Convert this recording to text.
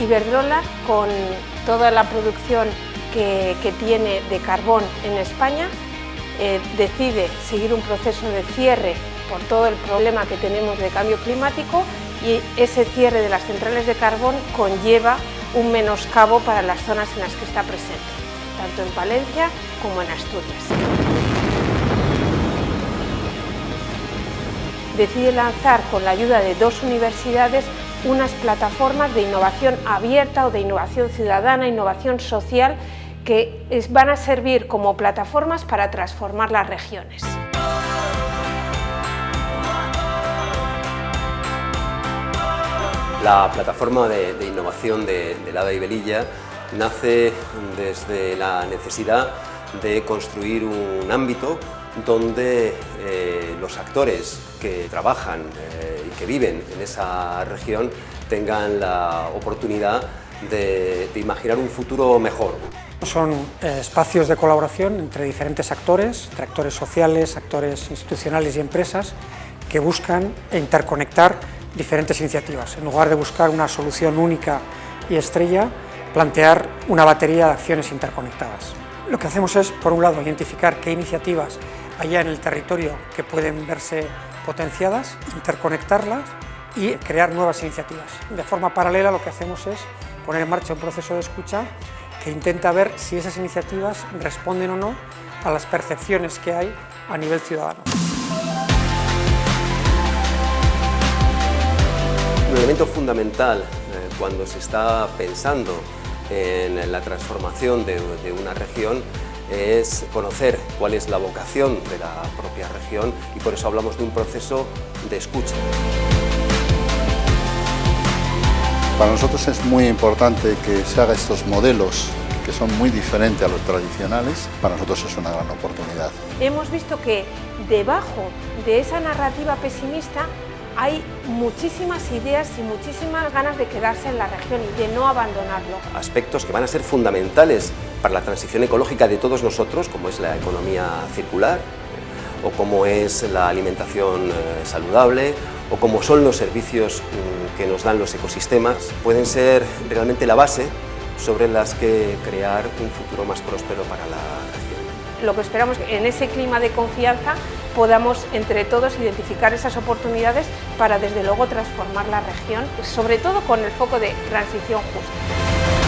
Iberdrola, con toda la producción que, tiene de carbón en España, eh, decide seguir un proceso de cierre por todo el problema que tenemos de cambio climático y ese cierre de las centrales de carbón conlleva un menoscabo para las zonas en las que está presente, tanto en Valencia como en Asturias. Decide lanzar con la ayuda de dos universidades unas plataformas de innovación abierta o de innovación ciudadana, innovación social, que van a servir como plataformas para transformar las regiones. La plataforma de, innovación de, Lada y Belilla nace desde la necesidad de construir un ámbito donde eh, los actores que trabajan eh, que viven en esa región tengan la oportunidad de, imaginar un futuro mejor. Son eh, espacios de colaboración entre diferentes actores, entre actores sociales, actores institucionales y empresas, que buscan interconectar diferentes iniciativas. En lugar de buscar una solución única y estrella, plantear una batería de acciones interconectadas. Lo que hacemos es, por un lado, identificar qué iniciativas allá en el territorio que pueden verse potenciadas, interconectarlas y crear nuevas iniciativas. De forma paralela lo que hacemos es poner en marcha un proceso de escucha que intenta ver si esas iniciativas responden o no a las percepciones que hay a nivel ciudadano. Un elemento fundamental eh, cuando se está pensando en la transformación de, una región es conocer cuál es la vocación de la propia región y por eso hablamos de un proceso de escucha. Para nosotros es muy importante que se hagan estos modelos que son muy diferentes a los tradicionales, para nosotros es una gran oportunidad. Hemos visto que debajo de esa narrativa pesimista hay muchísimas ideas y muchísimas ganas de quedarse en la región y de no abandonarlo. Aspectos que van a ser fundamentales para la transición ecológica de todos nosotros, como es la economía circular, o como es la alimentación eh, saludable, o como son los servicios mm, que nos dan los ecosistemas, pueden ser realmente la base sobre las que crear un futuro más próspero para la región. Lo que esperamos es que en ese clima de confianza podamos entre todos identificar esas oportunidades para desde luego transformar la región, sobre todo con el foco de transición justa.